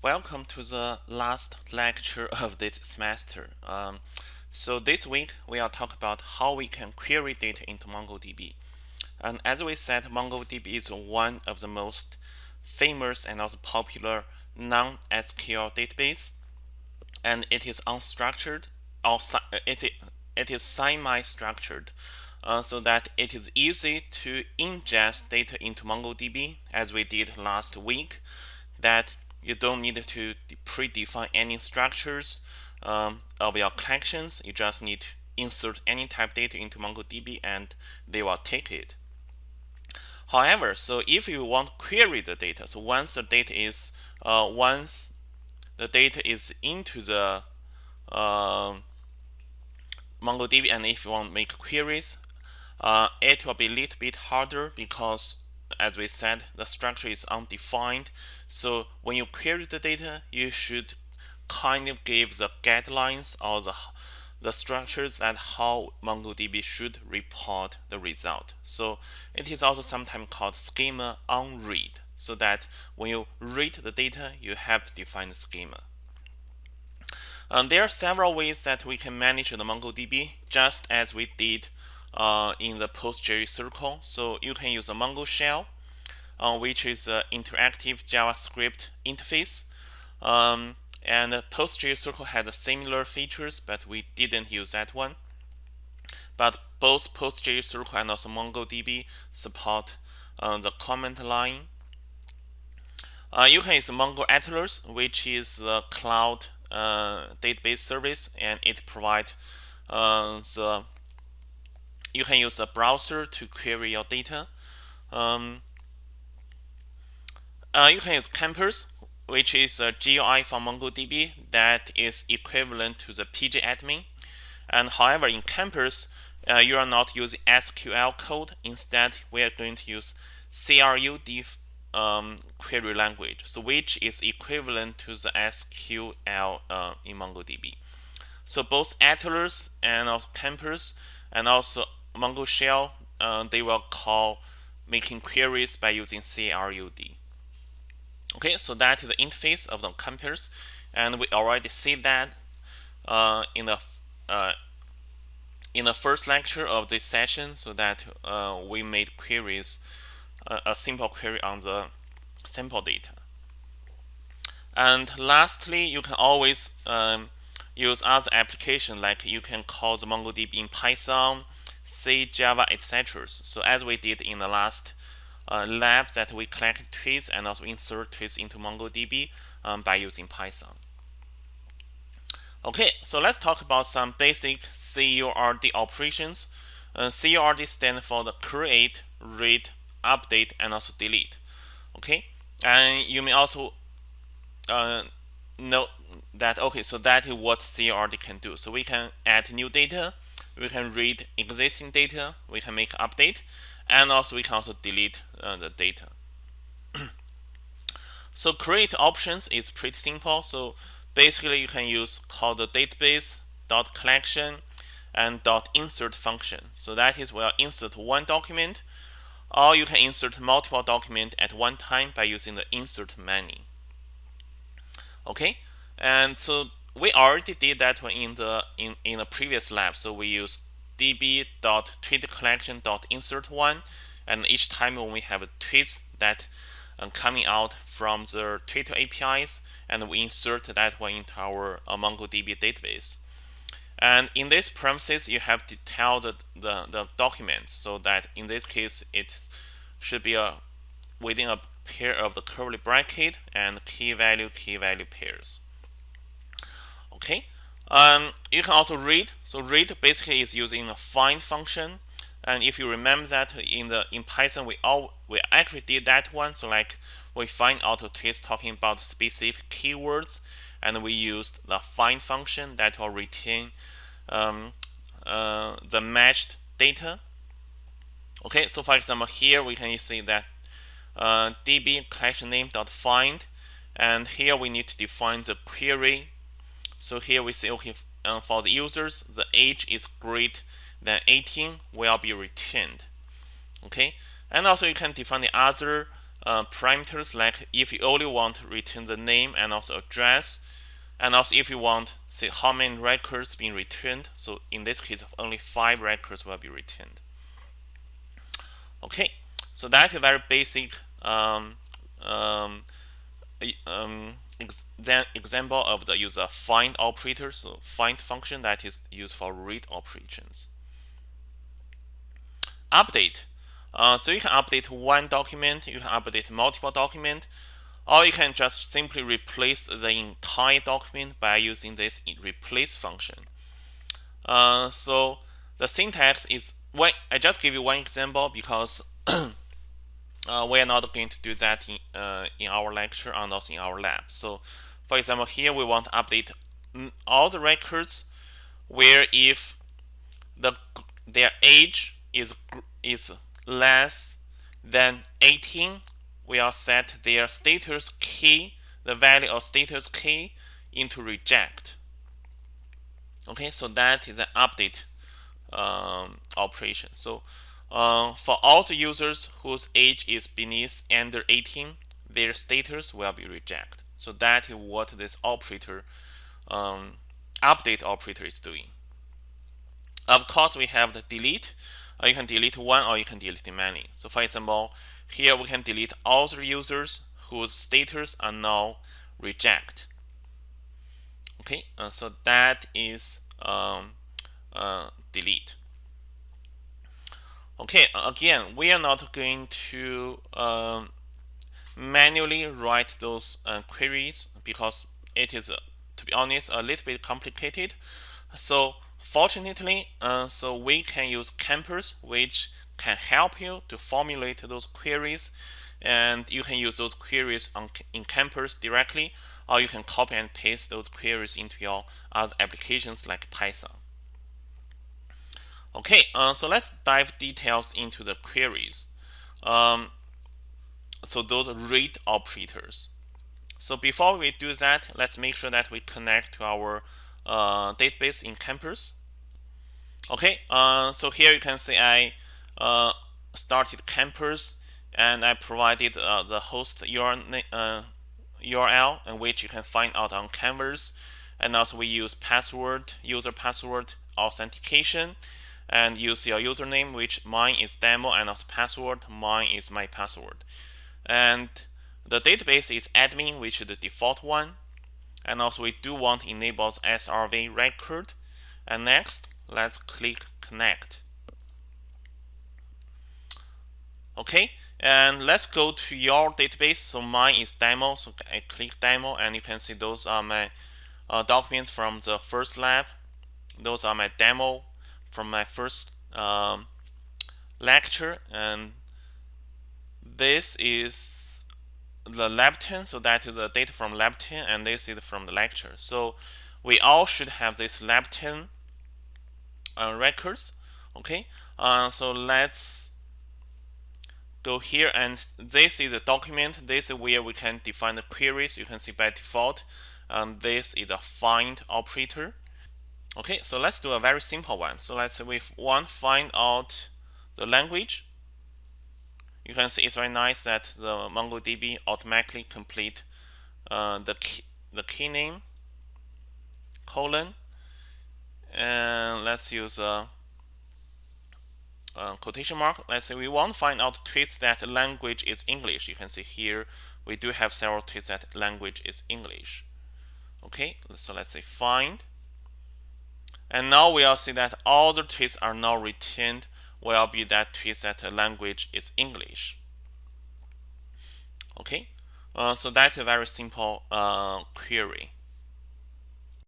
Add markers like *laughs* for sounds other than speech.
Welcome to the last lecture *laughs* of this semester. Um, so this week we are talk about how we can query data into MongoDB. And as we said, MongoDB is one of the most famous and also popular non-SQL database, and it is unstructured or it it is semi-structured, uh, so that it is easy to ingest data into MongoDB, as we did last week. That you don't need to predefine any structures um, of your collections. You just need to insert any type data into MongoDB and they will take it. However, so if you want to query the data, so once the data is uh, once the data is into the uh, MongoDB and if you want to make queries, uh, it will be a little bit harder because as we said, the structure is undefined. So when you query the data, you should kind of give the guidelines or the the structures that how MongoDB should report the result. So it is also sometimes called schema on read, so that when you read the data, you have to define the schema. There are several ways that we can manage the MongoDB, just as we did uh, in the PostgreSQL circle. So you can use a Mongo shell, uh, which is an interactive JavaScript interface. Um, and PostgreSQL circle had similar features, but we didn't use that one. But both PostgreSQL circle and also MongoDB support uh, the command line. Uh, you can use Mongo Atlas, which is a cloud uh, database service, and it provides uh, the you can use a browser to query your data. Um, uh, you can use Compass, which is a GUI for MongoDB that is equivalent to the pgadmin. And however, in Compass, uh, you are not using SQL code. Instead, we are going to use CRUD um, query language, so which is equivalent to the SQL uh, in MongoDB. So both Atlas and also Compass and also Mongo shell, uh, they will call making queries by using CRUD. Okay, so that is the interface of the Compass, and we already see that uh, in the uh, in the first lecture of this session, so that uh, we made queries, uh, a simple query on the sample data. And lastly, you can always um, use other application like you can call the MongoDB in Python C, Java, etc. So as we did in the last uh, lab that we collect tweets and also insert tweets into MongoDB um, by using Python. Okay, so let's talk about some basic CURD operations. Uh, CURD stands for the create, read, update, and also delete. Okay, and you may also uh, note that okay, so that is what CURD can do. So we can add new data, we can read existing data, we can make update, and also we can also delete uh, the data. *clears throat* so create options is pretty simple. So basically you can use call the database dot collection and dot insert function. So that is we'll insert one document, or you can insert multiple document at one time by using the insert many. Okay, and so we already did that one in the in in the previous lab. So we use db.tweetcollection.insert1 and each time when we have a tweet that uh, coming out from the Twitter APIs and we insert that one into our uh, MongoDB database. And in this premises, you have to tell the, the, the document so that in this case, it should be a within a pair of the curly bracket and key value, key value pairs. Okay, um, you can also read. So read basically is using a find function. And if you remember that in the in Python, we all we actually did that one. So like we find auto twist talking about specific keywords, and we used the find function that will retain um, uh, the matched data. Okay, so for example, here we can see that uh, db collection name dot find, and here we need to define the query so here we say, okay, uh, for the users, the age is greater than 18 will be retained. Okay, and also you can define the other uh, parameters like if you only want to return the name and also address and also if you want say how many records being returned so in this case only five records will be returned okay so that's a very basic um, um, um, ex example of the user find operator so find function that is used for read operations update uh, so you can update one document you can update multiple document or you can just simply replace the entire document by using this replace function. Uh, so the syntax is when I just give you one example because *clears throat* uh, we are not going to do that in, uh, in our lecture and also in our lab. So for example, here we want to update all the records where if the their age is is less than 18 we'll set their status key, the value of status key into reject. Okay, so that is an update um, operation. So uh, for all the users whose age is beneath under 18, their status will be reject. So that is what this operator, um, update operator is doing. Of course, we have the delete. Uh, you can delete one or you can delete many. So for example, here we can delete all the users whose status are now reject. Okay, uh, so that is um, uh, delete. Okay, again, we are not going to um, manually write those uh, queries because it is, uh, to be honest, a little bit complicated. So fortunately, uh, so we can use Compass, which can help you to formulate those queries and you can use those queries on, in Compass directly or you can copy and paste those queries into your other applications like Python. Okay, uh, so let's dive details into the queries. Um, so those read operators. So before we do that, let's make sure that we connect to our uh, database in Compass. Okay, uh, so here you can see I uh, started Compass and I provided uh, the host URL, uh, URL in which you can find out on Canvas and also we use password user password authentication and use your username which mine is demo and also password mine is my password. And the database is admin which is the default one. And also we do want to enable SRV record. And next let's click connect. Okay and let's go to your database. So mine is demo. So I click demo and you can see those are my uh, documents from the first lab. Those are my demo from my first um, lecture and this is the lab 10 so that is the data from lab 10 and this is from the lecture. So we all should have this lab 10 uh, records okay? Uh, so let's go here and this is a document. This is where we can define the queries. You can see by default and this is a find operator okay so let's do a very simple one so let's say we want to find out the language you can see it's very nice that the MongoDB automatically complete uh, the key, the key name colon and let's use a uh, quotation mark. Let's say we want to find out tweets that language is English. You can see here we do have several tweets that language is English. Okay, so let's say find. And now we'll see that all the tweets are now retained will be that tweets that the language is English. Okay, uh, so that's a very simple uh, query.